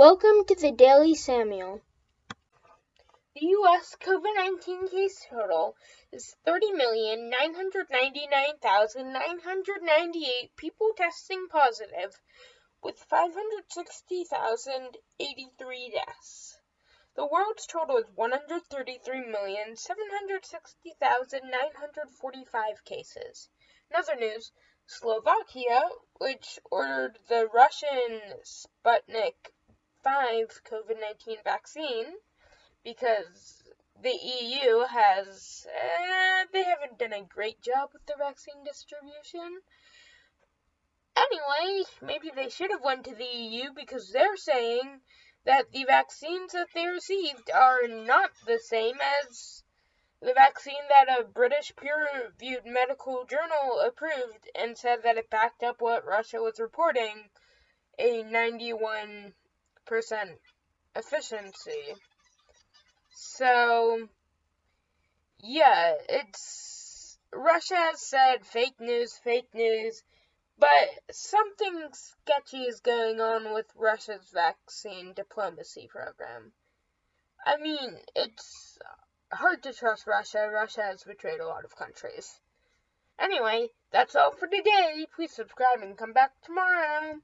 Welcome to the Daily Samuel. The U.S. COVID 19 case total is 30,999,998 people testing positive, with 560,083 deaths. The world's total is 133,760,945 cases. In other news, Slovakia, which ordered the Russian Sputnik 5 COVID 19 vaccine because the EU has, uh, they haven't done a great job with the vaccine distribution. Anyway, maybe they should have went to the EU because they're saying that the vaccines that they received are not the same as the vaccine that a British peer-reviewed medical journal approved and said that it backed up what Russia was reporting, a 91 percent efficiency. So, yeah, it's Russia has said fake news, fake news, but something sketchy is going on with Russia's vaccine diplomacy program. I mean, it's hard to trust Russia. Russia has betrayed a lot of countries. Anyway, that's all for today. Please subscribe and come back tomorrow.